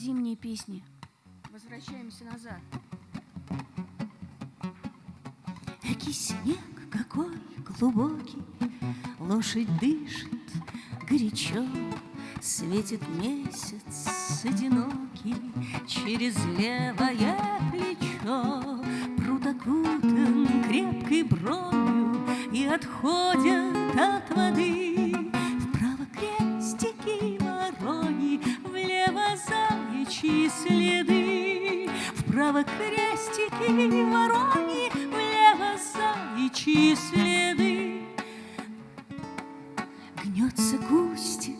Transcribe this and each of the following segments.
Зимние песни. Возвращаемся назад. Экий снег какой глубокий, Лошадь дышит горячо, Светит месяц одинокий Через левое плечо. Пруд окутан крепкой бронью И отходят от воды Вправо крестики ворони, Влево заячьи следы. Гнется кустик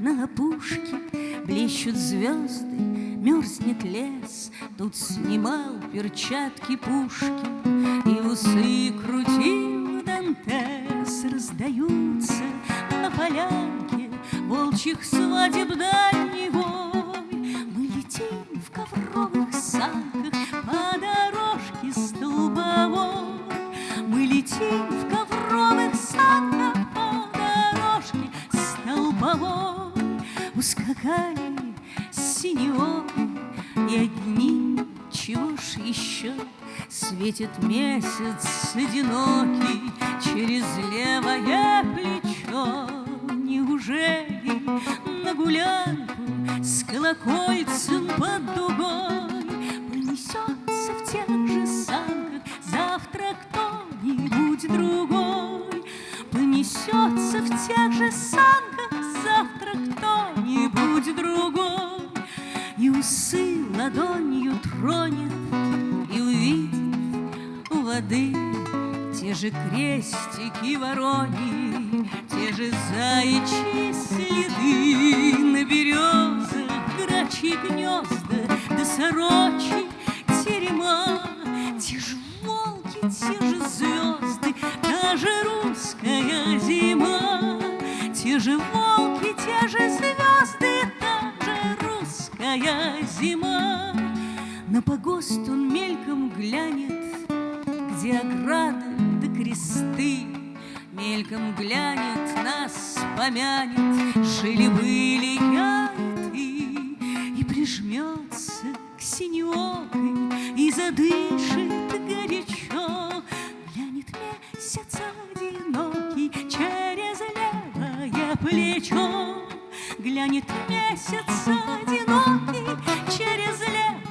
на опушке, Блещут звезды, мерзнет лес. Тут снимал перчатки Пушкин И усы крутил Дантес. Раздаются на полянке Волчьих свадеб дальний летим в ковровых санках По дорожке столбовой. Ускакали синеокой И одни, чего ж еще Светит месяц одинокий Через левое плечо. Неужели на гулянку С колокольцем под дугой тех же санках Завтра кто-нибудь другой. И усы ладонью тронет И увидит у воды Те же крестики ворони Те же заячьи следы На березах грачьи гнезда Да сорочьи терема. Те же волки, те же звезды Та же русская зима Те же волки, те же звезды Та же русская зима. На погост он мельком глянет Где ограды да кресты. Мельком глянет, нас помянет Жили-были я и ты И прижмется к синеокой И задышит плечо Глянет месяц одинокий Через плечо